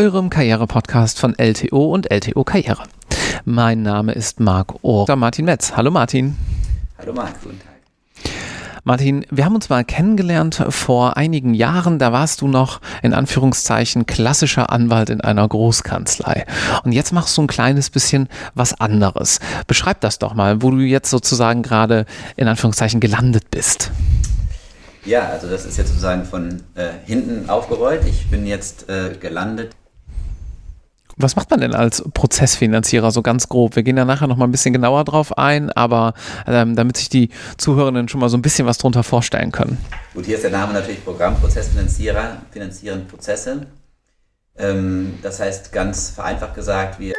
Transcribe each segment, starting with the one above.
eurem Karriere-Podcast von LTO und LTO Karriere. Mein Name ist Marc Ohr. Martin Metz. Hallo Martin. Hallo Marc, guten Tag. Martin, wir haben uns mal kennengelernt vor einigen Jahren. Da warst du noch in Anführungszeichen klassischer Anwalt in einer Großkanzlei. Und jetzt machst du ein kleines bisschen was anderes. Beschreib das doch mal, wo du jetzt sozusagen gerade in Anführungszeichen gelandet bist. Ja, also das ist jetzt sozusagen von äh, hinten aufgerollt. Ich bin jetzt äh, gelandet was macht man denn als Prozessfinanzierer so ganz grob? Wir gehen ja nachher noch mal ein bisschen genauer drauf ein, aber ähm, damit sich die Zuhörenden schon mal so ein bisschen was darunter vorstellen können. Gut, hier ist der Name natürlich Programmprozessfinanzierer, finanzieren Prozesse. Ähm, das heißt ganz vereinfacht gesagt, wir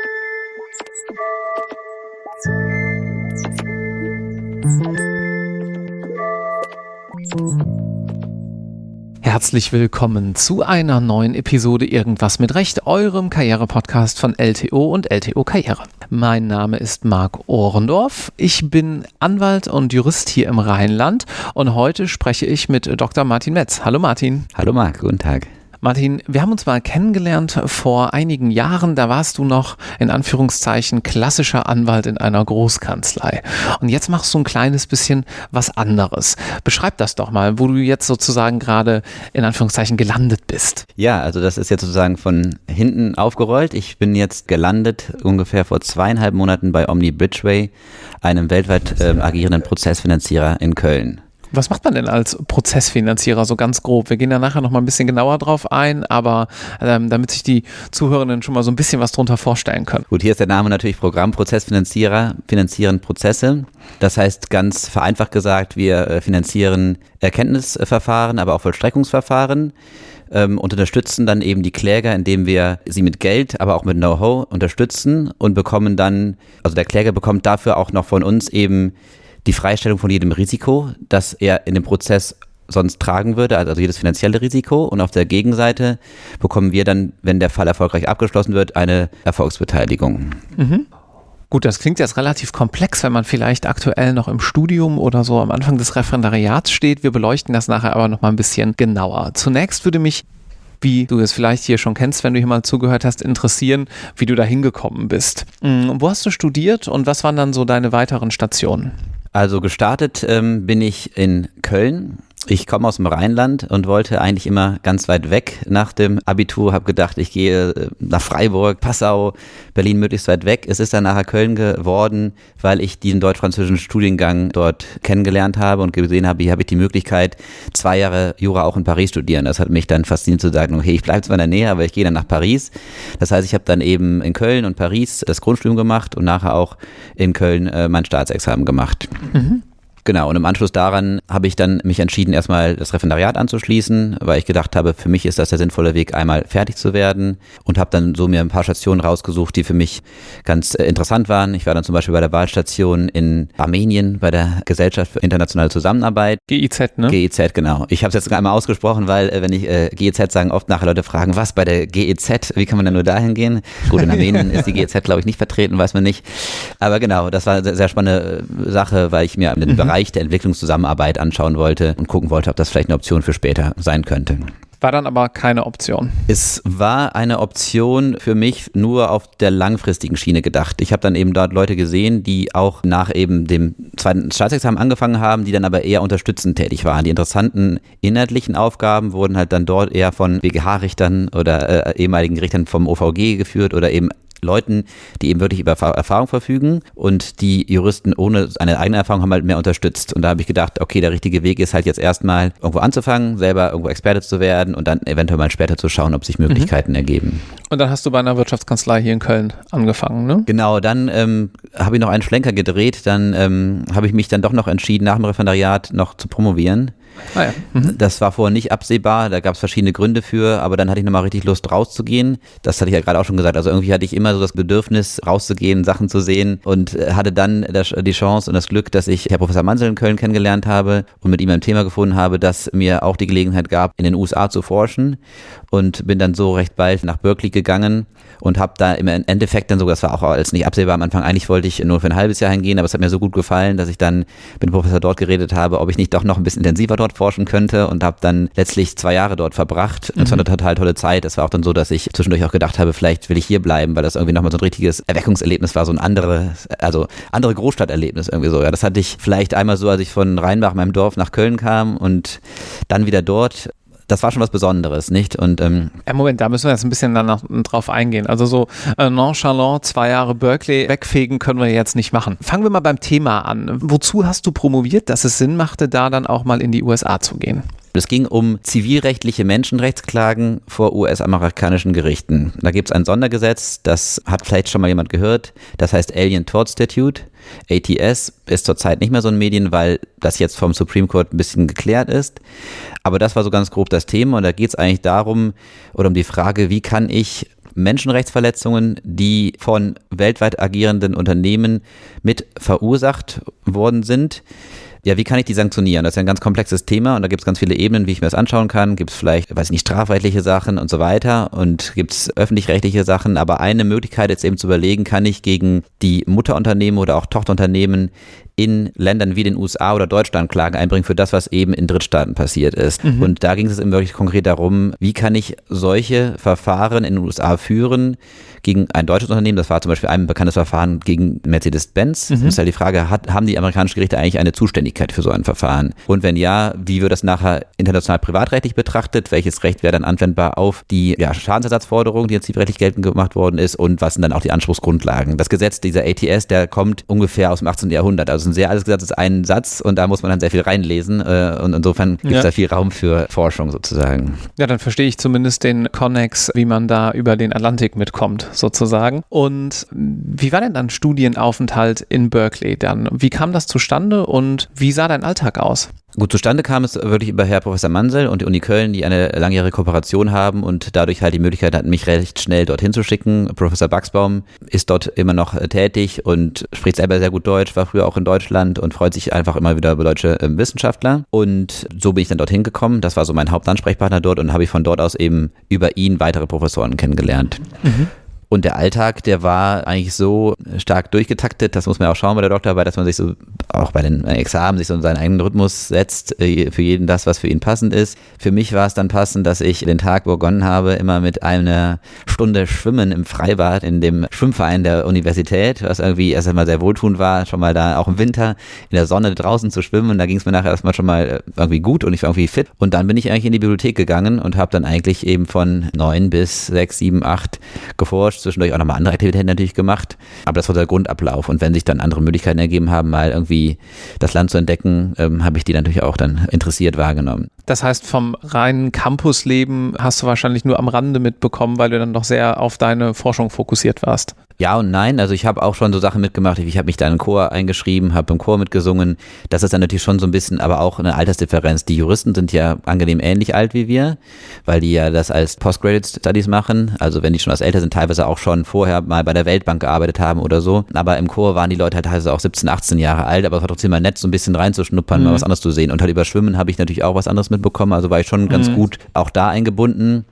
Herzlich willkommen zu einer neuen Episode Irgendwas mit Recht, eurem Karriere-Podcast von LTO und LTO Karriere. Mein Name ist Marc Ohrendorf. Ich bin Anwalt und Jurist hier im Rheinland und heute spreche ich mit Dr. Martin Metz. Hallo Martin. Hallo Marc, guten Tag. Martin, wir haben uns mal kennengelernt vor einigen Jahren. Da warst du noch in Anführungszeichen klassischer Anwalt in einer Großkanzlei. Und jetzt machst du ein kleines bisschen was anderes. Beschreib das doch mal, wo du jetzt sozusagen gerade in Anführungszeichen gelandet bist. Ja, also das ist jetzt sozusagen von hinten aufgerollt. Ich bin jetzt gelandet ungefähr vor zweieinhalb Monaten bei Omni Bridgeway, einem weltweit äh, agierenden Prozessfinanzierer in Köln. Was macht man denn als Prozessfinanzierer so ganz grob? Wir gehen ja nachher noch mal ein bisschen genauer drauf ein, aber ähm, damit sich die Zuhörenden schon mal so ein bisschen was drunter vorstellen können. Gut, hier ist der Name natürlich Programmprozessfinanzierer, finanzieren Prozesse. Das heißt ganz vereinfacht gesagt, wir äh, finanzieren Erkenntnisverfahren, aber auch Vollstreckungsverfahren ähm, und unterstützen dann eben die Kläger, indem wir sie mit Geld, aber auch mit Know-how unterstützen und bekommen dann, also der Kläger bekommt dafür auch noch von uns eben die Freistellung von jedem Risiko, das er in dem Prozess sonst tragen würde, also jedes finanzielle Risiko. Und auf der Gegenseite bekommen wir dann, wenn der Fall erfolgreich abgeschlossen wird, eine Erfolgsbeteiligung. Mhm. Gut, das klingt jetzt relativ komplex, wenn man vielleicht aktuell noch im Studium oder so am Anfang des Referendariats steht. Wir beleuchten das nachher aber noch mal ein bisschen genauer. Zunächst würde mich wie du es vielleicht hier schon kennst, wenn du hier mal zugehört hast, interessieren, wie du da hingekommen bist. Mhm. Wo hast du studiert und was waren dann so deine weiteren Stationen? Also gestartet ähm, bin ich in Köln ich komme aus dem Rheinland und wollte eigentlich immer ganz weit weg nach dem Abitur, habe gedacht, ich gehe äh, nach Freiburg, Passau, Berlin möglichst weit weg. Es ist dann nachher Köln geworden, weil ich diesen deutsch-französischen Studiengang dort kennengelernt habe und gesehen habe, hier habe ich die Möglichkeit, zwei Jahre Jura auch in Paris studieren. Das hat mich dann fasziniert zu sagen, okay, ich bleibe zwar in der Nähe, aber ich gehe dann nach Paris. Das heißt, ich habe dann eben in Köln und Paris das Grundstudium gemacht und nachher auch in Köln äh, mein Staatsexamen gemacht. Mhm. Genau, und im Anschluss daran habe ich dann mich entschieden, erstmal das Referendariat anzuschließen, weil ich gedacht habe, für mich ist das der sinnvolle Weg, einmal fertig zu werden und habe dann so mir ein paar Stationen rausgesucht, die für mich ganz äh, interessant waren. Ich war dann zum Beispiel bei der Wahlstation in Armenien, bei der Gesellschaft für internationale Zusammenarbeit. GIZ, ne? GIZ, genau. Ich habe es jetzt einmal ausgesprochen, weil äh, wenn ich äh, GIZ sagen, oft nachher Leute fragen, was bei der GIZ, wie kann man denn nur dahin gehen? Gut, in Armenien ist die GIZ, glaube ich, nicht vertreten, weiß man nicht. Aber genau, das war eine sehr spannende äh, Sache, weil ich mir den mhm. Bereich Bereich der Entwicklungszusammenarbeit anschauen wollte und gucken wollte, ob das vielleicht eine Option für später sein könnte. War dann aber keine Option. Es war eine Option für mich nur auf der langfristigen Schiene gedacht. Ich habe dann eben dort Leute gesehen, die auch nach eben dem zweiten Staatsexamen angefangen haben, die dann aber eher unterstützend tätig waren. Die interessanten inhaltlichen Aufgaben wurden halt dann dort eher von BGH-Richtern oder äh, ehemaligen Richtern vom OVG geführt oder eben Leuten, die eben wirklich über Erfahrung verfügen und die Juristen ohne eine eigene Erfahrung haben halt mehr unterstützt. Und da habe ich gedacht, okay, der richtige Weg ist halt jetzt erstmal irgendwo anzufangen, selber irgendwo Experte zu werden und dann eventuell mal später zu schauen, ob sich Möglichkeiten mhm. ergeben. Und dann hast du bei einer Wirtschaftskanzlei hier in Köln angefangen, ne? Genau, dann ähm, habe ich noch einen Schlenker gedreht, dann ähm, habe ich mich dann doch noch entschieden, nach dem Referendariat noch zu promovieren. Ah ja. mhm. Das war vorher nicht absehbar, da gab es verschiedene Gründe für, aber dann hatte ich nochmal richtig Lust rauszugehen. Das hatte ich ja gerade auch schon gesagt. Also irgendwie hatte ich immer so das Bedürfnis, rauszugehen, Sachen zu sehen und äh, hatte dann die Chance und das Glück, dass ich Herr Professor Mansel in Köln kennengelernt habe und mit ihm ein Thema gefunden habe, das mir auch die Gelegenheit gab, in den USA zu forschen und bin dann so recht bald nach Berkeley gegangen und habe da im Endeffekt dann sogar, das war auch als nicht absehbar am Anfang, eigentlich wollte ich nur für ein halbes Jahr hingehen, aber es hat mir so gut gefallen, dass ich dann mit dem Professor dort geredet habe, ob ich nicht doch noch ein bisschen intensiver dort dort forschen könnte und habe dann letztlich zwei Jahre dort verbracht. Es war eine total tolle Zeit. Es war auch dann so, dass ich zwischendurch auch gedacht habe, vielleicht will ich hier bleiben, weil das irgendwie nochmal so ein richtiges Erweckungserlebnis war, so ein anderes, also andere Großstadterlebnis irgendwie so. Ja, das hatte ich vielleicht einmal so, als ich von Rheinbach, meinem Dorf, nach Köln kam und dann wieder dort das war schon was Besonderes, nicht? Und ähm ja, Moment, da müssen wir jetzt ein bisschen danach drauf eingehen. Also so äh, nonchalant zwei Jahre Berkeley wegfegen können wir jetzt nicht machen. Fangen wir mal beim Thema an. Wozu hast du promoviert, dass es Sinn machte, da dann auch mal in die USA zu gehen? Es ging um zivilrechtliche Menschenrechtsklagen vor US-amerikanischen Gerichten. Da gibt es ein Sondergesetz, das hat vielleicht schon mal jemand gehört, das heißt Alien Tort Statute. ATS ist zurzeit nicht mehr so ein Medien, weil das jetzt vom Supreme Court ein bisschen geklärt ist. Aber das war so ganz grob das Thema und da geht es eigentlich darum oder um die Frage, wie kann ich Menschenrechtsverletzungen, die von weltweit agierenden Unternehmen mit verursacht worden sind, ja, wie kann ich die sanktionieren? Das ist ja ein ganz komplexes Thema und da gibt es ganz viele Ebenen, wie ich mir das anschauen kann. Gibt es vielleicht, weiß nicht, strafrechtliche Sachen und so weiter und gibt es öffentlich-rechtliche Sachen. Aber eine Möglichkeit ist eben zu überlegen, kann ich gegen die Mutterunternehmen oder auch Tochterunternehmen in Ländern wie den USA oder Deutschland Klagen einbringen für das, was eben in Drittstaaten passiert ist. Mhm. Und da ging es eben wirklich konkret darum, wie kann ich solche Verfahren in den USA führen gegen ein deutsches Unternehmen. Das war zum Beispiel ein bekanntes Verfahren gegen Mercedes-Benz. Mhm. Das ist halt die Frage, hat, haben die amerikanischen Gerichte eigentlich eine Zuständigkeit für so ein Verfahren? Und wenn ja, wie wird das nachher international privatrechtlich betrachtet? Welches Recht wäre dann anwendbar auf die ja, Schadensersatzforderung, die jetzt zivilrechtlich geltend gemacht worden ist? Und was sind dann auch die Anspruchsgrundlagen? Das Gesetz, dieser ATS, der kommt ungefähr aus dem 18. Jahrhundert. Also ein sehr alles gesagt ist ein Satz und da muss man dann sehr viel reinlesen äh, und insofern gibt es ja. da viel Raum für Forschung sozusagen. Ja, dann verstehe ich zumindest den Connex, wie man da über den Atlantik mitkommt sozusagen. Und wie war denn dann Studienaufenthalt in Berkeley dann? Wie kam das zustande und wie sah dein Alltag aus? Gut, zustande kam es wirklich über Herr Professor Mansell und die Uni Köln, die eine langjährige Kooperation haben und dadurch halt die Möglichkeit hatten, mich recht schnell dorthin zu schicken. Professor Baxbaum ist dort immer noch äh, tätig und spricht selber sehr gut Deutsch, war früher auch in Deutschland und freut sich einfach immer wieder über deutsche äh, Wissenschaftler. Und so bin ich dann dorthin gekommen. Das war so mein Hauptansprechpartner dort und habe ich von dort aus eben über ihn weitere Professoren kennengelernt. Mhm. Und der Alltag, der war eigentlich so stark durchgetaktet, das muss man auch schauen bei der Doktorarbeit, dass man sich so auch bei den Examen sich so in seinen eigenen Rhythmus setzt, äh, für jeden das, was für ihn passend ist. Für mich war es dann passend, dass ich den Tag begonnen habe, immer mit einer Stunde Schwimmen im Freibad in dem Schwimmverein der Universität, was irgendwie erst einmal sehr wohltuend war, schon mal da auch im Winter in der Sonne draußen zu schwimmen. Da ging es mir nachher erstmal schon mal äh, irgendwie gut und ich war irgendwie fit. Und dann bin ich eigentlich in die Bibliothek gegangen und habe dann eigentlich eben von neun bis sechs, sieben, acht geforscht zwischendurch auch nochmal andere Aktivitäten natürlich gemacht. Aber das war der Grundablauf. Und wenn sich dann andere Möglichkeiten ergeben haben, mal irgendwie das Land zu entdecken, ähm, habe ich die natürlich auch dann interessiert wahrgenommen. Das heißt, vom reinen Campusleben hast du wahrscheinlich nur am Rande mitbekommen, weil du dann doch sehr auf deine Forschung fokussiert warst. Ja und nein. Also ich habe auch schon so Sachen mitgemacht. Ich habe mich da in den Chor eingeschrieben, habe im Chor mitgesungen. Das ist dann natürlich schon so ein bisschen, aber auch eine Altersdifferenz. Die Juristen sind ja angenehm ähnlich alt wie wir, weil die ja das als Postgraduate Studies machen. Also wenn die schon was älter sind, teilweise auch schon vorher mal bei der Weltbank gearbeitet haben oder so. Aber im Chor waren die Leute halt teilweise auch 17, 18 Jahre alt, aber es war trotzdem mal nett, so ein bisschen reinzuschnuppern, mhm. mal was anderes zu sehen. Und halt über Schwimmen habe ich natürlich auch was anderes mitbekommen. Also war ich schon ganz mhm. gut auch da eingebunden.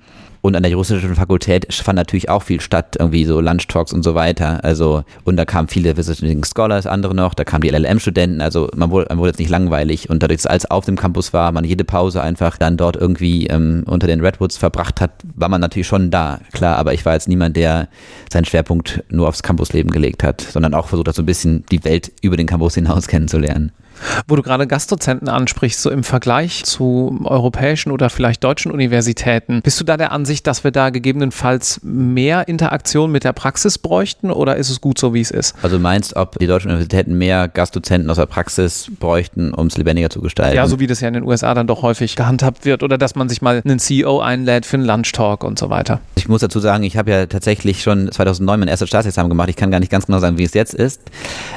Und an der juristischen Fakultät fand natürlich auch viel statt, irgendwie so Lunchtalks und so weiter. Also, und da kamen viele Visiting Scholars, andere noch, da kamen die LLM-Studenten, also man wurde, man wurde jetzt nicht langweilig. Und dadurch, dass alles auf dem Campus war, man jede Pause einfach dann dort irgendwie ähm, unter den Redwoods verbracht hat, war man natürlich schon da, klar. Aber ich war jetzt niemand, der seinen Schwerpunkt nur aufs Campusleben gelegt hat, sondern auch versucht hat, so ein bisschen die Welt über den Campus hinaus kennenzulernen. Wo du gerade Gastdozenten ansprichst, so im Vergleich zu europäischen oder vielleicht deutschen Universitäten, bist du da der Ansicht, dass wir da gegebenenfalls mehr Interaktion mit der Praxis bräuchten oder ist es gut so, wie es ist? Also meinst, ob die deutschen Universitäten mehr Gastdozenten aus der Praxis bräuchten, um es lebendiger zu gestalten? Ja, so wie das ja in den USA dann doch häufig gehandhabt wird oder dass man sich mal einen CEO einlädt für einen Lunchtalk und so weiter. Ich muss dazu sagen, ich habe ja tatsächlich schon 2009 mein erstes Staatsexamen gemacht. Ich kann gar nicht ganz genau sagen, wie es jetzt ist,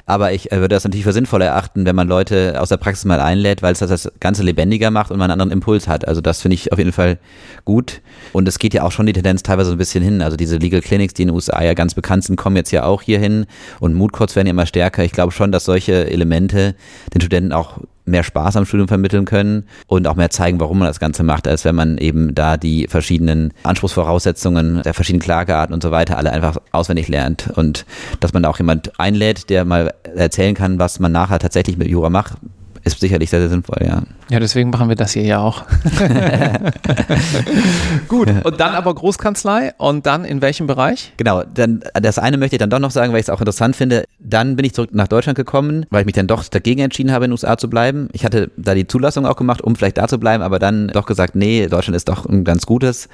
aber ich äh, würde das natürlich für sinnvoll erachten, wenn man Leute Leute aus der Praxis mal einlädt, weil es das Ganze lebendiger macht und man einen anderen Impuls hat. Also das finde ich auf jeden Fall gut. Und es geht ja auch schon die Tendenz teilweise so ein bisschen hin. Also diese Legal Clinics, die in den USA ja ganz bekannt sind, kommen jetzt ja auch hier hin und Mood Courts werden ja immer stärker. Ich glaube schon, dass solche Elemente den Studenten auch mehr Spaß am Studium vermitteln können und auch mehr zeigen, warum man das Ganze macht, als wenn man eben da die verschiedenen Anspruchsvoraussetzungen der verschiedenen Klagearten und so weiter alle einfach auswendig lernt und dass man da auch jemand einlädt, der mal erzählen kann, was man nachher tatsächlich mit Jura macht, ist sicherlich sehr, sehr sinnvoll, ja. Ja, deswegen machen wir das hier ja auch. Gut, und dann aber Großkanzlei und dann in welchem Bereich? Genau, dann das eine möchte ich dann doch noch sagen, weil ich es auch interessant finde. Dann bin ich zurück nach Deutschland gekommen, weil ich mich dann doch dagegen entschieden habe, in den USA zu bleiben. Ich hatte da die Zulassung auch gemacht, um vielleicht da zu bleiben, aber dann doch gesagt, nee, Deutschland ist doch ein ganz gutes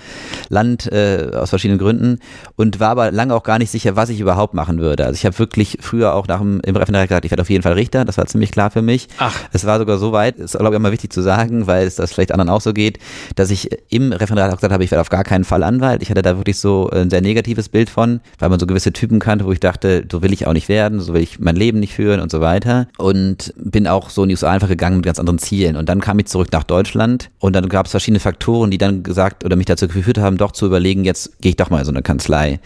Land äh, aus verschiedenen Gründen und war aber lange auch gar nicht sicher, was ich überhaupt machen würde. Also ich habe wirklich früher auch nach dem im Referendariat gesagt, ich werde auf jeden Fall Richter. Das war ziemlich klar für mich. Ach. Es war sogar so weit, ist glaube ich immer wichtig zu sagen, weil es das vielleicht anderen auch so geht, dass ich im Referendariat auch gesagt habe, ich werde auf gar keinen Fall Anwalt. Ich hatte da wirklich so ein sehr negatives Bild von, weil man so gewisse Typen kannte, wo ich dachte, so will ich auch nicht werden, so will ich mein Leben nicht führen und so weiter. Und bin auch so in die USA einfach gegangen mit ganz anderen Zielen. Und dann kam ich zurück nach Deutschland und dann gab es verschiedene Faktoren, die dann gesagt oder mich dazu geführt haben, doch zu überlegen, jetzt gehe ich doch mal in so eine Kanzlei.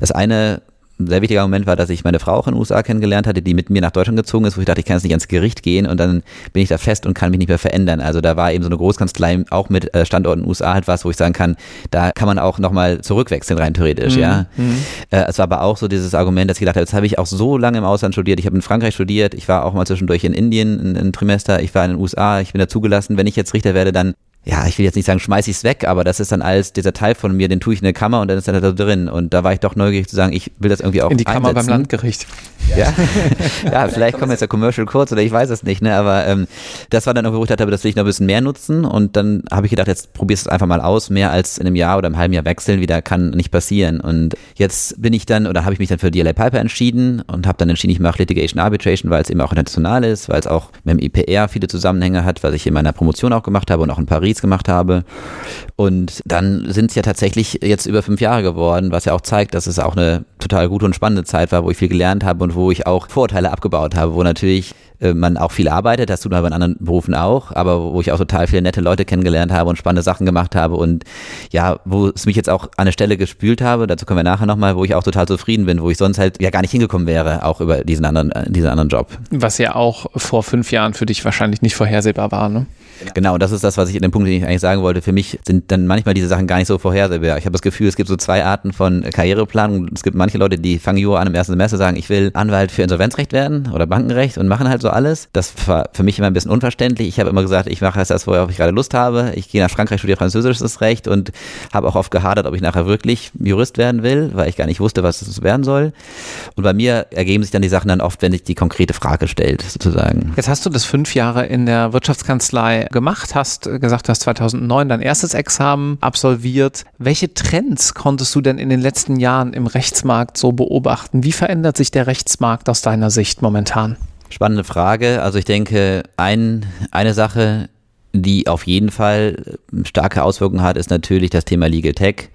Das eine ein sehr wichtiger Moment war, dass ich meine Frau auch in den USA kennengelernt hatte, die mit mir nach Deutschland gezogen ist, wo ich dachte, ich kann jetzt nicht ans Gericht gehen und dann bin ich da fest und kann mich nicht mehr verändern. Also da war eben so eine Großkanzlei auch mit äh, Standorten in den USA halt was, wo ich sagen kann, da kann man auch nochmal zurückwechseln rein theoretisch, mhm. ja. Mhm. Äh, es war aber auch so dieses Argument, dass ich gedacht habe, jetzt habe ich auch so lange im Ausland studiert, ich habe in Frankreich studiert, ich war auch mal zwischendurch in Indien ein, ein Trimester, ich war in den USA, ich bin da zugelassen, wenn ich jetzt Richter werde, dann ja, ich will jetzt nicht sagen, schmeiß ich es weg, aber das ist dann alles dieser Teil von mir, den tue ich in der Kammer und dann ist er da drin. Und da war ich doch neugierig zu sagen, ich will das irgendwie auch In die Kammer einsetzen. beim Landgericht. Ja, ja vielleicht kommt jetzt der Commercial kurz oder ich weiß es nicht, ne? aber ähm, das war dann irgendwie, wo ich dachte, das will ich noch ein bisschen mehr nutzen und dann habe ich gedacht, jetzt probierst du es einfach mal aus, mehr als in einem Jahr oder einem halben Jahr wechseln, wieder kann nicht passieren und jetzt bin ich dann oder habe ich mich dann für DLA Piper entschieden und habe dann entschieden, ich mache Litigation Arbitration, weil es eben auch international ist, weil es auch mit dem IPR viele Zusammenhänge hat, was ich in meiner Promotion auch gemacht habe und auch in Paris gemacht habe und dann sind es ja tatsächlich jetzt über fünf Jahre geworden, was ja auch zeigt, dass es auch eine total gute und spannende Zeit war, wo ich viel gelernt habe und wo ich auch Vorurteile abgebaut habe, wo natürlich äh, man auch viel arbeitet, das tut man bei anderen Berufen auch, aber wo ich auch total viele nette Leute kennengelernt habe und spannende Sachen gemacht habe und ja, wo es mich jetzt auch an eine Stelle gespült habe, dazu kommen wir nachher nochmal, wo ich auch total zufrieden bin, wo ich sonst halt ja gar nicht hingekommen wäre, auch über diesen anderen, äh, diesen anderen Job. Was ja auch vor fünf Jahren für dich wahrscheinlich nicht vorhersehbar war, ne? Genau, das ist das, was ich in dem Punkt, den ich eigentlich sagen wollte. Für mich sind dann manchmal diese Sachen gar nicht so vorhersehbar. Ich habe das Gefühl, es gibt so zwei Arten von Karriereplanung. Es gibt manche Leute, die fangen Jura an im ersten Semester, sagen, ich will Anwalt für Insolvenzrecht werden oder Bankenrecht und machen halt so alles. Das war für mich immer ein bisschen unverständlich. Ich habe immer gesagt, ich mache das, worauf ich gerade Lust habe. Ich gehe nach Frankreich, studiere französisches Recht und habe auch oft gehadert, ob ich nachher wirklich Jurist werden will, weil ich gar nicht wusste, was es werden soll. Und bei mir ergeben sich dann die Sachen dann oft, wenn sich die konkrete Frage stellt, sozusagen. Jetzt hast du das fünf Jahre in der Wirtschaftskanzlei gemacht, hast gesagt, du hast 2009 dein erstes Examen absolviert. Welche Trends konntest du denn in den letzten Jahren im Rechtsmarkt so beobachten? Wie verändert sich der Rechtsmarkt aus deiner Sicht momentan? Spannende Frage. Also ich denke, ein, eine Sache, die auf jeden Fall starke Auswirkungen hat, ist natürlich das Thema Legal Tech.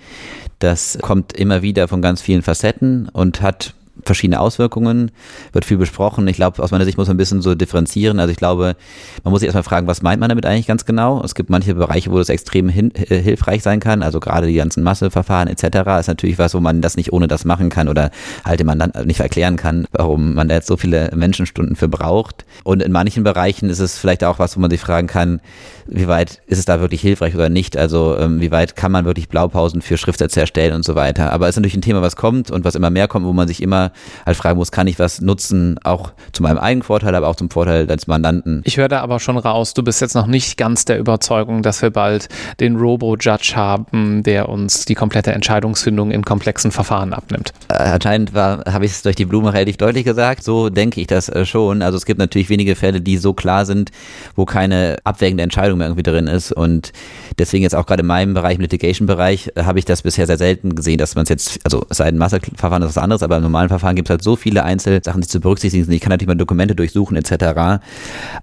Das kommt immer wieder von ganz vielen Facetten und hat verschiedene Auswirkungen, wird viel besprochen. Ich glaube, aus meiner Sicht muss man ein bisschen so differenzieren. Also ich glaube, man muss sich erstmal fragen, was meint man damit eigentlich ganz genau? Es gibt manche Bereiche, wo das extrem hin, äh, hilfreich sein kann. Also gerade die ganzen Masseverfahren etc. ist natürlich was, wo man das nicht ohne das machen kann oder halt dem Mandanten nicht erklären kann, warum man da jetzt so viele Menschenstunden für braucht. Und in manchen Bereichen ist es vielleicht auch was, wo man sich fragen kann, wie weit ist es da wirklich hilfreich oder nicht? Also ähm, wie weit kann man wirklich Blaupausen für Schriftsätze erstellen und so weiter? Aber es ist natürlich ein Thema, was kommt und was immer mehr kommt, wo man sich immer halt fragen muss, kann ich was nutzen, auch zu meinem eigenen Vorteil, aber auch zum Vorteil des Mandanten. Ich höre da aber schon raus, du bist jetzt noch nicht ganz der Überzeugung, dass wir bald den Robo-Judge haben, der uns die komplette Entscheidungsfindung in komplexen Verfahren abnimmt. Äh, anscheinend habe ich es durch die Blume relativ deutlich gesagt. So denke ich das äh, schon. Also es gibt natürlich wenige Fälle, die so klar sind, wo keine abwägende Entscheidung mehr irgendwie drin ist. Und deswegen jetzt auch gerade in meinem Bereich, im Litigation-Bereich, äh, habe ich das bisher sehr selten gesehen, dass man es jetzt, also es sei ein Masseverfahren, das ist was anderes, aber im normalen Verfahren gibt es halt so viele Einzelsachen, die zu berücksichtigen sind. Ich kann natürlich mal Dokumente durchsuchen etc.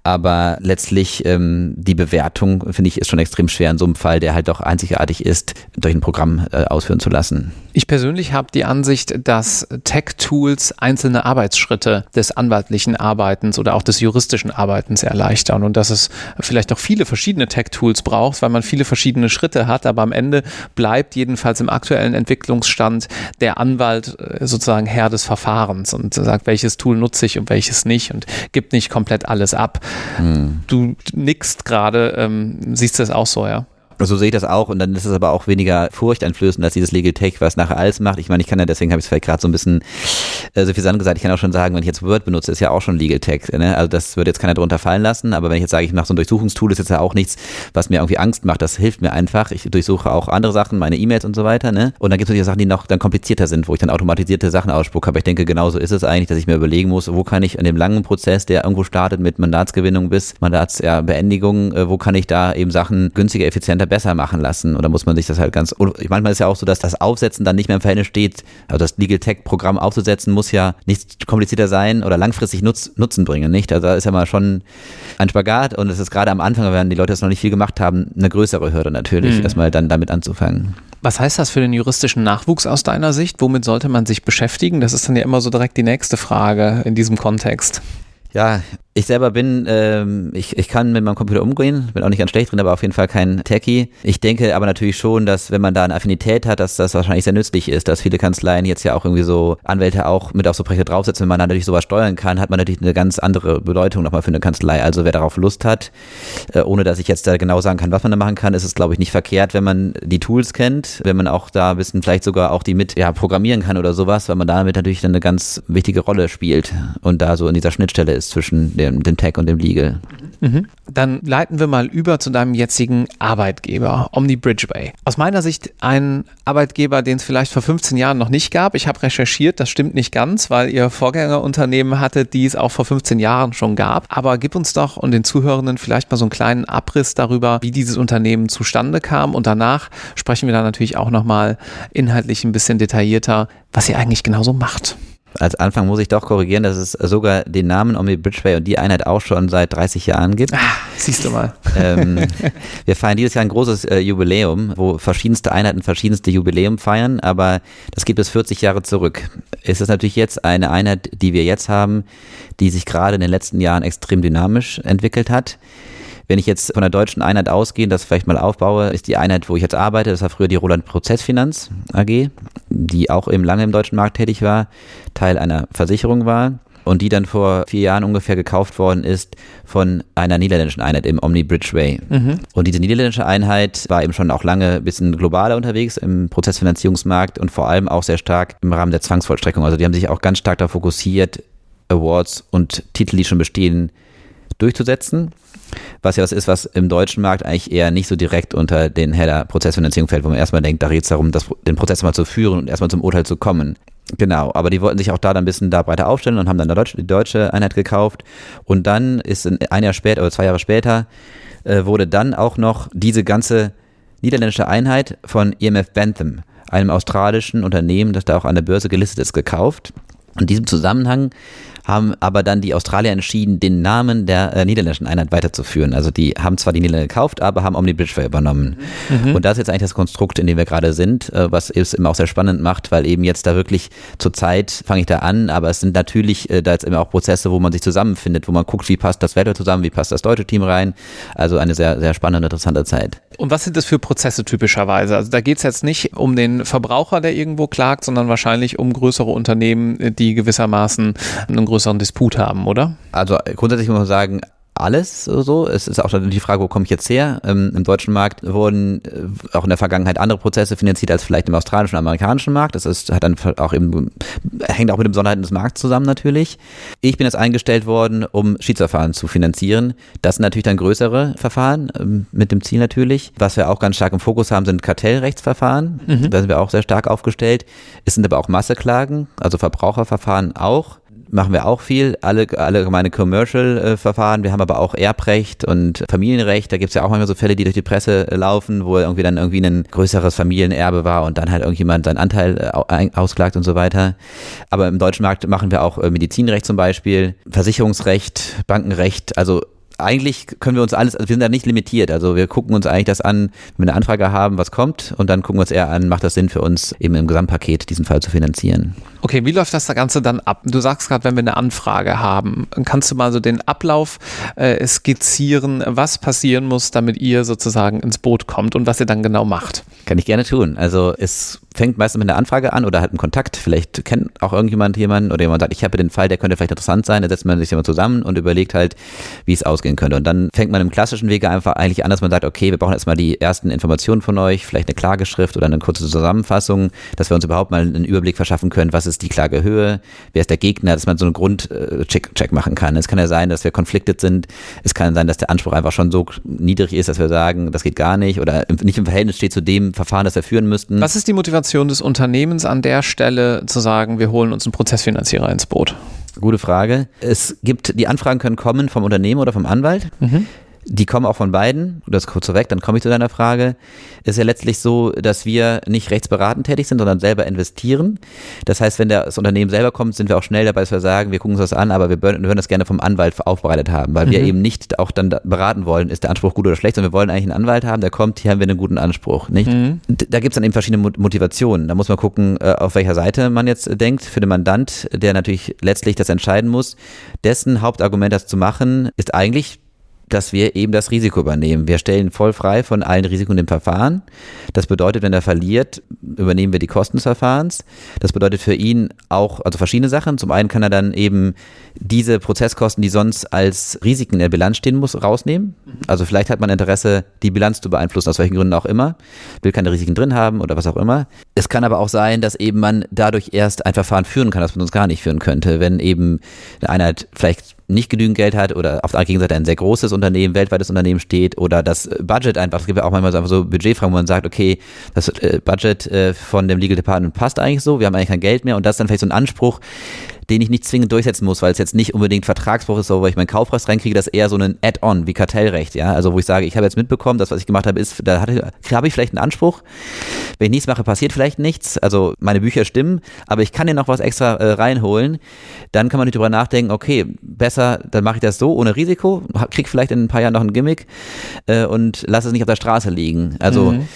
Aber letztlich ähm, die Bewertung, finde ich, ist schon extrem schwer in so einem Fall, der halt doch einzigartig ist, durch ein Programm äh, ausführen zu lassen. Ich persönlich habe die Ansicht, dass Tech-Tools einzelne Arbeitsschritte des anwaltlichen Arbeitens oder auch des juristischen Arbeitens erleichtern und dass es vielleicht auch viele verschiedene Tech-Tools braucht, weil man viele verschiedene Schritte hat, aber am Ende bleibt jedenfalls im aktuellen Entwicklungsstand der Anwalt äh, sozusagen Herr des Verfahrens und sagt, welches Tool nutze ich und welches nicht und gibt nicht komplett alles ab. Hm. Du nickst gerade, ähm, siehst das auch so, ja? So sehe ich das auch und dann ist es aber auch weniger furchteinflößend als dieses Legal Tech, was nachher alles macht. Ich meine, ich kann ja, deswegen habe ich es vielleicht gerade so ein bisschen äh, so viel gesagt, ich kann auch schon sagen, wenn ich jetzt Word benutze, ist ja auch schon Legal Tech. Ne? Also das würde jetzt keiner drunter fallen lassen, aber wenn ich jetzt sage, ich mache so ein Durchsuchungstool, ist jetzt ja auch nichts, was mir irgendwie Angst macht. Das hilft mir einfach. Ich durchsuche auch andere Sachen, meine E-Mails und so weiter. Ne? Und dann gibt es natürlich Sachen, die noch dann komplizierter sind, wo ich dann automatisierte Sachen ausspucke. Aber ich denke, genauso ist es eigentlich, dass ich mir überlegen muss, wo kann ich in dem langen Prozess, der irgendwo startet mit Mandatsgewinnung bis Mandatsbeendigung, ja, wo kann ich da eben Sachen günstiger, effizienter, besser machen lassen? Oder muss man sich das halt ganz. Manchmal ist ja auch so, dass das Aufsetzen dann nicht mehr im Verhältnis steht. Also das Legal Tech Programm aufzusetzen muss ja nicht komplizierter sein oder langfristig Nutz, Nutzen bringen, nicht? Also da ist ja mal schon ein Spagat und es ist gerade am Anfang, wenn die Leute das noch nicht viel gemacht haben, eine größere Hürde natürlich, mhm. erstmal dann damit anzufangen. Was heißt das für den juristischen Nachwuchs aus deiner Sicht? Womit sollte man sich beschäftigen? Das ist dann ja immer so direkt die nächste Frage in diesem Kontext. Ja, ich selber bin, ähm, ich, ich kann mit meinem Computer umgehen, bin auch nicht ganz schlecht drin, aber auf jeden Fall kein Techie. Ich denke aber natürlich schon, dass wenn man da eine Affinität hat, dass das wahrscheinlich sehr nützlich ist, dass viele Kanzleien jetzt ja auch irgendwie so Anwälte auch mit auf so Projekte draufsetzen. Wenn man da natürlich sowas steuern kann, hat man natürlich eine ganz andere Bedeutung nochmal für eine Kanzlei. Also wer darauf Lust hat, äh, ohne dass ich jetzt da genau sagen kann, was man da machen kann, ist es glaube ich nicht verkehrt, wenn man die Tools kennt, wenn man auch da ein bisschen vielleicht sogar auch die mit ja, programmieren kann oder sowas, weil man damit natürlich dann eine ganz wichtige Rolle spielt und da so in dieser Schnittstelle ist zwischen dem, dem Tech und dem Legal. Mhm. Dann leiten wir mal über zu deinem jetzigen Arbeitgeber, Omni Bridgeway. Aus meiner Sicht ein Arbeitgeber, den es vielleicht vor 15 Jahren noch nicht gab. Ich habe recherchiert, das stimmt nicht ganz, weil ihr Vorgängerunternehmen hattet, die es auch vor 15 Jahren schon gab. Aber gib uns doch und den Zuhörenden vielleicht mal so einen kleinen Abriss darüber, wie dieses Unternehmen zustande kam. Und danach sprechen wir dann natürlich auch nochmal inhaltlich ein bisschen detaillierter, was ihr eigentlich genauso macht als Anfang muss ich doch korrigieren, dass es sogar den Namen Omni Bridgeway und die Einheit auch schon seit 30 Jahren gibt. Ah, siehst du mal. Ähm, wir feiern dieses Jahr ein großes äh, Jubiläum, wo verschiedenste Einheiten verschiedenste Jubiläum feiern, aber das gibt es 40 Jahre zurück. Es ist natürlich jetzt eine Einheit, die wir jetzt haben, die sich gerade in den letzten Jahren extrem dynamisch entwickelt hat. Wenn ich jetzt von der deutschen Einheit ausgehe, das vielleicht mal aufbaue, ist die Einheit, wo ich jetzt arbeite, das war früher die Roland Prozessfinanz AG, die auch eben lange im deutschen Markt tätig war, Teil einer Versicherung war und die dann vor vier Jahren ungefähr gekauft worden ist von einer niederländischen Einheit im Omni Bridgeway. Mhm. Und diese niederländische Einheit war eben schon auch lange ein bisschen globaler unterwegs im Prozessfinanzierungsmarkt und vor allem auch sehr stark im Rahmen der Zwangsvollstreckung. Also die haben sich auch ganz stark darauf fokussiert, Awards und Titel, die schon bestehen, durchzusetzen was ja was ist, was im deutschen Markt eigentlich eher nicht so direkt unter den Header Prozessfinanzierung fällt, wo man erstmal denkt, da geht es darum, das, den Prozess mal zu führen und erstmal zum Urteil zu kommen. Genau, aber die wollten sich auch da dann ein bisschen da breiter aufstellen und haben dann die deutsche Einheit gekauft. Und dann ist ein Jahr später oder zwei Jahre später äh, wurde dann auch noch diese ganze niederländische Einheit von EMF Bentham, einem australischen Unternehmen, das da auch an der Börse gelistet ist, gekauft. In diesem Zusammenhang haben aber dann die Australier entschieden, den Namen der äh, niederländischen Einheit weiterzuführen. Also die haben zwar die Niederlande gekauft, aber haben Omni Bridgeway übernommen. Mhm. Und das ist jetzt eigentlich das Konstrukt, in dem wir gerade sind, äh, was es immer auch sehr spannend macht, weil eben jetzt da wirklich zur Zeit fange ich da an, aber es sind natürlich äh, da jetzt immer auch Prozesse, wo man sich zusammenfindet, wo man guckt, wie passt das Wetter zusammen, wie passt das deutsche Team rein. Also eine sehr, sehr spannende, interessante Zeit. Und was sind das für Prozesse typischerweise? Also da geht es jetzt nicht um den Verbraucher, der irgendwo klagt, sondern wahrscheinlich um größere Unternehmen, die gewissermaßen einen größeren größeren Disput haben, oder? Also grundsätzlich muss man sagen, alles so. Es ist auch die Frage, wo komme ich jetzt her? Ähm, Im deutschen Markt wurden äh, auch in der Vergangenheit andere Prozesse finanziert als vielleicht im australischen und amerikanischen Markt. Das ist, hat dann auch eben, hängt auch mit den Besonderheiten des Markts zusammen natürlich. Ich bin jetzt eingestellt worden, um Schiedsverfahren zu finanzieren. Das sind natürlich dann größere Verfahren ähm, mit dem Ziel natürlich. Was wir auch ganz stark im Fokus haben, sind Kartellrechtsverfahren. Mhm. Da sind wir auch sehr stark aufgestellt. Es sind aber auch Masseklagen, also Verbraucherverfahren auch machen wir auch viel, alle allgemeine Commercial-Verfahren. Wir haben aber auch Erbrecht und Familienrecht. Da gibt es ja auch manchmal so Fälle, die durch die Presse äh, laufen, wo irgendwie dann irgendwie ein größeres Familienerbe war und dann halt irgendjemand seinen Anteil äh, ausklagt und so weiter. Aber im deutschen Markt machen wir auch äh, Medizinrecht zum Beispiel, Versicherungsrecht, Bankenrecht, also eigentlich können wir uns alles, also wir sind da nicht limitiert. Also wir gucken uns eigentlich das an, wenn wir eine Anfrage haben, was kommt und dann gucken wir uns eher an, macht das Sinn für uns eben im Gesamtpaket diesen Fall zu finanzieren. Okay, wie läuft das Ganze dann ab? Du sagst gerade, wenn wir eine Anfrage haben, kannst du mal so den Ablauf äh, skizzieren, was passieren muss, damit ihr sozusagen ins Boot kommt und was ihr dann genau macht? Kann ich gerne tun. Also es fängt meistens mit einer Anfrage an oder halt einem Kontakt. Vielleicht kennt auch irgendjemand jemanden oder jemand sagt, ich habe den Fall, der könnte vielleicht interessant sein. Da setzt man sich immer zusammen und überlegt halt, wie es ausgehen könnte. Und dann fängt man im klassischen Wege einfach eigentlich an, dass man sagt, okay, wir brauchen erstmal die ersten Informationen von euch, vielleicht eine Klageschrift oder eine kurze Zusammenfassung, dass wir uns überhaupt mal einen Überblick verschaffen können, was ist die Klagehöhe, wer ist der Gegner, dass man so einen Grundcheck Check machen kann. Es kann ja sein, dass wir conflicted sind, es kann sein, dass der Anspruch einfach schon so niedrig ist, dass wir sagen, das geht gar nicht oder nicht im Verhältnis steht zu dem Verfahren, das wir führen müssten. Was ist die Motivation des Unternehmens an der Stelle zu sagen, wir holen uns einen Prozessfinanzierer ins Boot? Gute Frage. Es gibt, die Anfragen können kommen vom Unternehmen oder vom Anwalt. Mhm. Die kommen auch von beiden. Das kurz vorweg, dann komme ich zu deiner Frage. Ist ja letztlich so, dass wir nicht rechtsberatend tätig sind, sondern selber investieren. Das heißt, wenn das Unternehmen selber kommt, sind wir auch schnell dabei, dass wir sagen, wir gucken uns das an, aber wir würden das gerne vom Anwalt aufbereitet haben, weil mhm. wir eben nicht auch dann beraten wollen, ist der Anspruch gut oder schlecht, sondern wir wollen eigentlich einen Anwalt haben, der kommt, hier haben wir einen guten Anspruch. Nicht? Mhm. Da gibt es dann eben verschiedene Motivationen. Da muss man gucken, äh, auf welcher Seite man jetzt denkt. Für den Mandant, der natürlich letztlich das entscheiden muss, dessen Hauptargument, das zu machen, ist eigentlich dass wir eben das Risiko übernehmen. Wir stellen voll frei von allen Risiken im Verfahren. Das bedeutet, wenn er verliert, übernehmen wir die Kosten des Verfahrens. Das bedeutet für ihn auch, also verschiedene Sachen. Zum einen kann er dann eben diese Prozesskosten, die sonst als Risiken in der Bilanz stehen muss, rausnehmen. Also vielleicht hat man Interesse, die Bilanz zu beeinflussen, aus welchen Gründen auch immer. Will keine Risiken drin haben oder was auch immer. Es kann aber auch sein, dass eben man dadurch erst ein Verfahren führen kann, das man sonst gar nicht führen könnte. Wenn eben eine Einheit vielleicht nicht genügend Geld hat oder auf der Gegenseite ein sehr großes Unternehmen, weltweites Unternehmen steht oder das Budget einfach, es gibt ja auch manchmal so Budgetfragen, wo man sagt, okay, das äh, Budget äh, von dem Legal Department passt eigentlich so, wir haben eigentlich kein Geld mehr und das ist dann vielleicht so ein Anspruch, den ich nicht zwingend durchsetzen muss, weil es jetzt nicht unbedingt Vertragsbruch ist, wo ich meinen Kaufpreis reinkriege, das ist eher so ein Add-on wie Kartellrecht, ja. Also wo ich sage, ich habe jetzt mitbekommen, das, was ich gemacht habe, ist, da habe ich vielleicht einen Anspruch. Wenn ich nichts mache, passiert vielleicht nichts. Also meine Bücher stimmen, aber ich kann dir noch was extra äh, reinholen. Dann kann man nicht drüber nachdenken, okay, besser, dann mache ich das so ohne Risiko, krieg vielleicht in ein paar Jahren noch ein Gimmick äh, und lass es nicht auf der Straße liegen. Also mhm.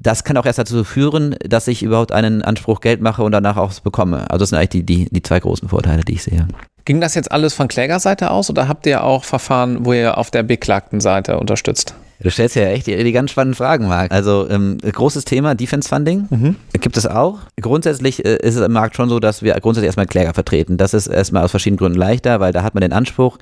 das kann auch erst dazu führen, dass ich überhaupt einen Anspruch Geld mache und danach auch bekomme. Also das sind eigentlich die, die, die zwei großen großen Vorteile, die ich sehe. Ging das jetzt alles von Klägerseite aus oder habt ihr auch Verfahren, wo ihr auf der beklagten Seite unterstützt? Du stellst ja echt die, die ganz spannenden Fragen, Marc. Also ähm, großes Thema, Defense Funding, mhm. gibt es auch. Grundsätzlich äh, ist es im Markt schon so, dass wir grundsätzlich erstmal Kläger vertreten. Das ist erstmal aus verschiedenen Gründen leichter, weil da hat man den Anspruch,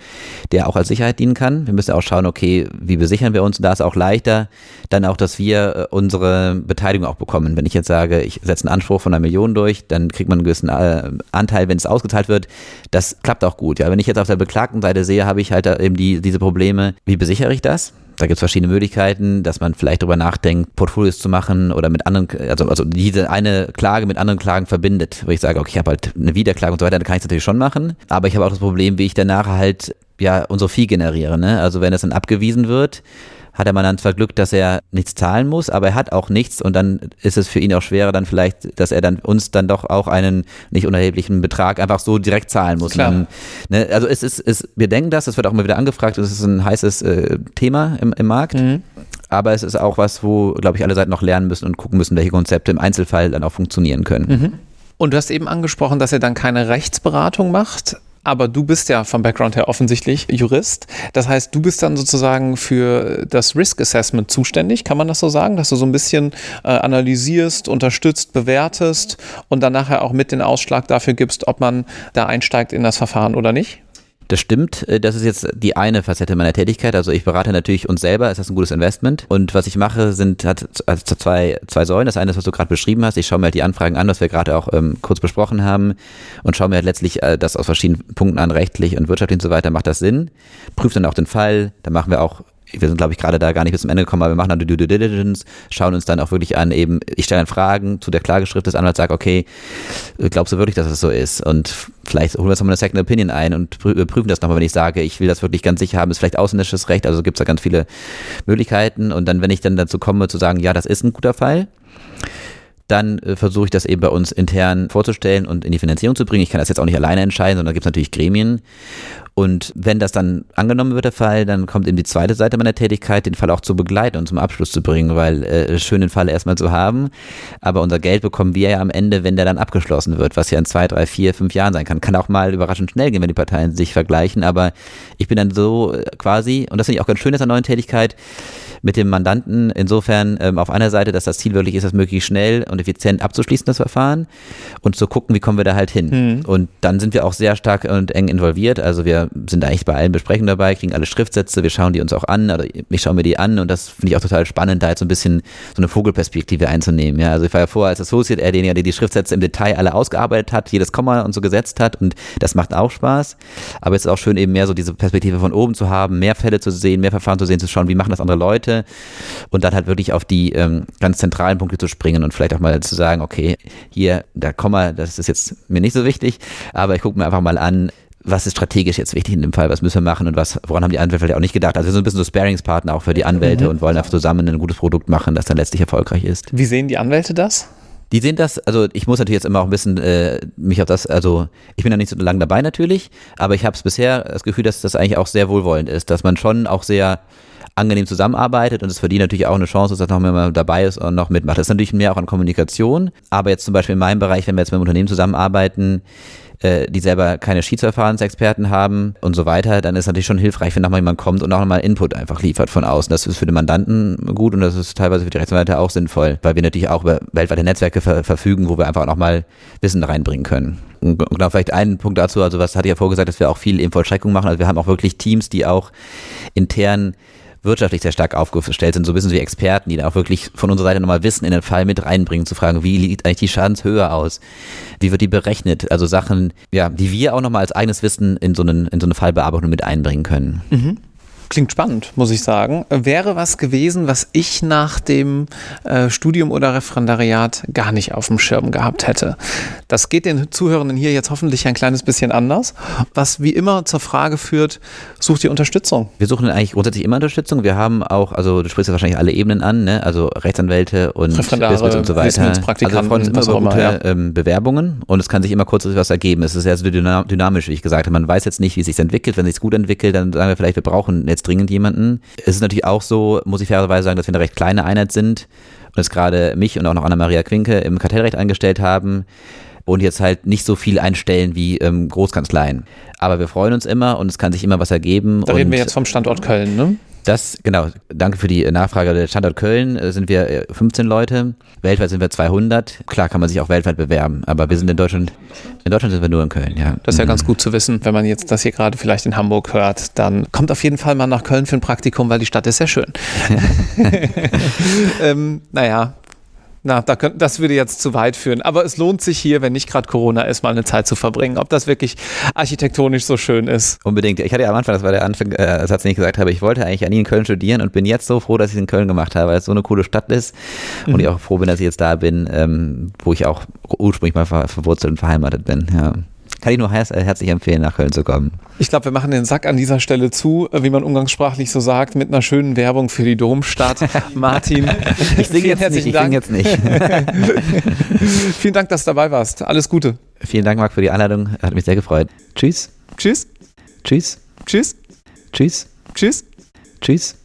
der auch als Sicherheit dienen kann. Wir müssen auch schauen, okay, wie besichern wir uns? Und da ist auch leichter, dann auch, dass wir äh, unsere Beteiligung auch bekommen. Wenn ich jetzt sage, ich setze einen Anspruch von einer Million durch, dann kriegt man einen gewissen äh, Anteil, wenn es ausgezahlt wird. Das klappt auch gut. Ja, wenn ich jetzt auf der beklagten Seite sehe, habe ich halt eben die, diese Probleme. Wie besichere ich das? Da gibt es verschiedene Möglichkeiten, dass man vielleicht darüber nachdenkt, Portfolios zu machen oder mit anderen, also, also diese eine Klage mit anderen Klagen verbindet, wo ich sage, okay, ich habe halt eine Wiederklage und so weiter, dann kann ich es natürlich schon machen. Aber ich habe auch das Problem, wie ich danach halt ja unsere Fee generiere. Ne? Also wenn das dann abgewiesen wird, hat der Mandant zwar Glück, dass er nichts zahlen muss, aber er hat auch nichts und dann ist es für ihn auch schwerer dann vielleicht, dass er dann uns dann doch auch einen nicht unerheblichen Betrag einfach so direkt zahlen muss. Dann, ne, also es ist, es, wir denken das, es wird auch immer wieder angefragt, es ist ein heißes äh, Thema im, im Markt. Mhm. Aber es ist auch was, wo, glaube ich, alle Seiten noch lernen müssen und gucken müssen, welche Konzepte im Einzelfall dann auch funktionieren können. Mhm. Und du hast eben angesprochen, dass ihr dann keine Rechtsberatung macht. Aber du bist ja vom Background her offensichtlich Jurist. Das heißt, du bist dann sozusagen für das Risk Assessment zuständig. Kann man das so sagen, dass du so ein bisschen äh, analysierst, unterstützt, bewertest und dann nachher auch mit den Ausschlag dafür gibst, ob man da einsteigt in das Verfahren oder nicht? Das stimmt. Äh, das ist jetzt die eine Facette meiner Tätigkeit. Also ich berate natürlich uns selber. Ist das ein gutes Investment? Und was ich mache, sind hat also zwei, zwei Säulen. Das eine ist, was du gerade beschrieben hast. Ich schaue mir halt die Anfragen an, was wir gerade auch ähm, kurz besprochen haben und schaue mir halt letztlich äh, das aus verschiedenen Punkten an, rechtlich und wirtschaftlich und so weiter. Macht das Sinn? Prüft dann auch den Fall. Da machen wir auch wir sind, glaube ich, gerade da gar nicht bis zum Ende gekommen, aber wir machen dann die Due Diligence, schauen uns dann auch wirklich an, eben, ich stelle dann Fragen zu der Klageschrift des Anwalts, sage, okay, glaubst du wirklich, dass das so ist? Und vielleicht holen wir uns nochmal eine Second Opinion ein und prüfen das nochmal, wenn ich sage, ich will das wirklich ganz sicher haben, ist vielleicht ausländisches Recht, also gibt es da ganz viele Möglichkeiten. Und dann, wenn ich dann dazu komme, zu sagen, ja, das ist ein guter Fall, dann äh, versuche ich das eben bei uns intern vorzustellen und in die Finanzierung zu bringen. Ich kann das jetzt auch nicht alleine entscheiden, sondern da gibt es natürlich Gremien. Und wenn das dann angenommen wird, der Fall, dann kommt eben die zweite Seite meiner Tätigkeit, den Fall auch zu begleiten und zum Abschluss zu bringen, weil äh, schön den Fall erstmal zu haben, aber unser Geld bekommen wir ja am Ende, wenn der dann abgeschlossen wird, was ja in zwei, drei, vier, fünf Jahren sein kann. Kann auch mal überraschend schnell gehen, wenn die Parteien sich vergleichen, aber ich bin dann so äh, quasi, und das finde ich auch ganz schön, dass der neuen Tätigkeit, mit dem Mandanten insofern ähm, auf einer Seite, dass das Ziel wirklich ist, das möglichst schnell und effizient abzuschließen, das Verfahren und zu gucken, wie kommen wir da halt hin. Mhm. Und dann sind wir auch sehr stark und eng involviert. Also wir sind eigentlich bei allen Besprechungen dabei, kriegen alle Schriftsätze, wir schauen die uns auch an, oder ich schaue mir die an und das finde ich auch total spannend, da jetzt so ein bisschen so eine Vogelperspektive einzunehmen. Ja, also ich war ja vorher als Associate, er derjenige, der die Schriftsätze im Detail alle ausgearbeitet hat, jedes Komma und so gesetzt hat und das macht auch Spaß. Aber es ist auch schön, eben mehr so diese Perspektive von oben zu haben, mehr Fälle zu sehen, mehr Verfahren zu sehen, zu schauen, wie machen das andere Leute und dann halt wirklich auf die ähm, ganz zentralen Punkte zu springen und vielleicht auch mal zu sagen, okay, hier, da Komma, das ist jetzt mir nicht so wichtig, aber ich gucke mir einfach mal an, was ist strategisch jetzt wichtig in dem Fall, was müssen wir machen und was, woran haben die Anwälte vielleicht auch nicht gedacht. Also wir sind ein bisschen so Sparingspartner auch für die Anwälte mhm. und wollen einfach zusammen ein gutes Produkt machen, das dann letztlich erfolgreich ist. Wie sehen die Anwälte das? Die sehen das, also ich muss natürlich jetzt immer auch ein bisschen äh, mich auf das, also ich bin da nicht so lange dabei natürlich, aber ich habe es bisher das Gefühl, dass das eigentlich auch sehr wohlwollend ist, dass man schon auch sehr angenehm zusammenarbeitet und es verdient natürlich auch eine Chance, dass noch mehr dabei ist und noch mitmacht. Das ist natürlich mehr auch an Kommunikation, aber jetzt zum Beispiel in meinem Bereich, wenn wir jetzt mit einem Unternehmen zusammenarbeiten, äh, die selber keine Schiedsverfahrensexperten haben und so weiter, dann ist natürlich schon hilfreich, wenn nochmal jemand kommt und auch nochmal Input einfach liefert von außen. Das ist für den Mandanten gut und das ist teilweise für die Rechtsanwälte auch sinnvoll, weil wir natürlich auch über weltweite Netzwerke ver verfügen, wo wir einfach nochmal Wissen reinbringen können. Und genau, vielleicht einen Punkt dazu, also was hatte ich ja vorgesagt, dass wir auch viel eben Vollstreckung machen. Also wir haben auch wirklich Teams, die auch intern wirtschaftlich sehr stark aufgestellt sind, so wissen wie Experten, die da auch wirklich von unserer Seite nochmal Wissen in den Fall mit reinbringen, zu fragen, wie sieht eigentlich die Schadenshöhe aus? Wie wird die berechnet? Also Sachen, ja, die wir auch nochmal als eigenes Wissen in so, einen, in so eine Fallbearbeitung mit einbringen können. Mhm. Klingt spannend, muss ich sagen. Wäre was gewesen, was ich nach dem äh, Studium oder Referendariat gar nicht auf dem Schirm gehabt hätte. Das geht den Zuhörenden hier jetzt hoffentlich ein kleines bisschen anders. Was wie immer zur Frage führt, sucht ihr Unterstützung? Wir suchen eigentlich grundsätzlich immer Unterstützung. Wir haben auch, also du sprichst ja wahrscheinlich alle Ebenen an, ne? also Rechtsanwälte und Referendare, und so weiter. Also wir freuen uns immer über gute ja. ähm, Bewerbungen und es kann sich immer kurzfristig was ergeben. Es ist sehr dynamisch, wie ich gesagt habe. Man weiß jetzt nicht, wie es sich entwickelt. Wenn es sich gut entwickelt, dann sagen wir vielleicht, wir brauchen jetzt jetzt dringend jemanden. Es ist natürlich auch so, muss ich fairerweise sagen, dass wir eine recht kleine Einheit sind und es gerade mich und auch noch Anna-Maria Quinke im Kartellrecht eingestellt haben und jetzt halt nicht so viel einstellen wie ähm, Großkanzleien. Aber wir freuen uns immer und es kann sich immer was ergeben. Da reden wir jetzt vom Standort Köln, ne? Das, genau, danke für die Nachfrage. Der Standort Köln äh, sind wir 15 äh, Leute, weltweit sind wir 200. Klar kann man sich auch weltweit bewerben, aber wir sind in Deutschland, in Deutschland sind wir nur in Köln, ja. Das ist ja mhm. ganz gut zu wissen, wenn man jetzt das hier gerade vielleicht in Hamburg hört, dann kommt auf jeden Fall mal nach Köln für ein Praktikum, weil die Stadt ist sehr schön. ähm, naja, na, da könnt, das würde jetzt zu weit führen. Aber es lohnt sich hier, wenn nicht gerade Corona ist, mal eine Zeit zu verbringen. Ob das wirklich architektonisch so schön ist. Unbedingt. Ich hatte ja am Anfang, das war der Anfang, äh, Satz, den ich gesagt habe, ich wollte eigentlich nie in Köln studieren und bin jetzt so froh, dass ich es in Köln gemacht habe, weil es so eine coole Stadt ist. Mhm. Und ich auch froh bin, dass ich jetzt da bin, ähm, wo ich auch ursprünglich mal ver verwurzelt und verheiratet bin. Ja. Kann ich nur herzlich empfehlen, nach Köln zu kommen. Ich glaube, wir machen den Sack an dieser Stelle zu, äh, wie man umgangssprachlich so sagt, mit einer schönen Werbung für die Domstadt. Martin, ich singe jetzt nicht. Ich Dank. jetzt nicht. vielen Dank, dass du dabei warst. Alles Gute. Vielen Dank, Marc, für die Einladung. Hat mich sehr gefreut. Tschüss. Tschüss. Tschüss. Tschüss. Tschüss. Tschüss. Tschüss.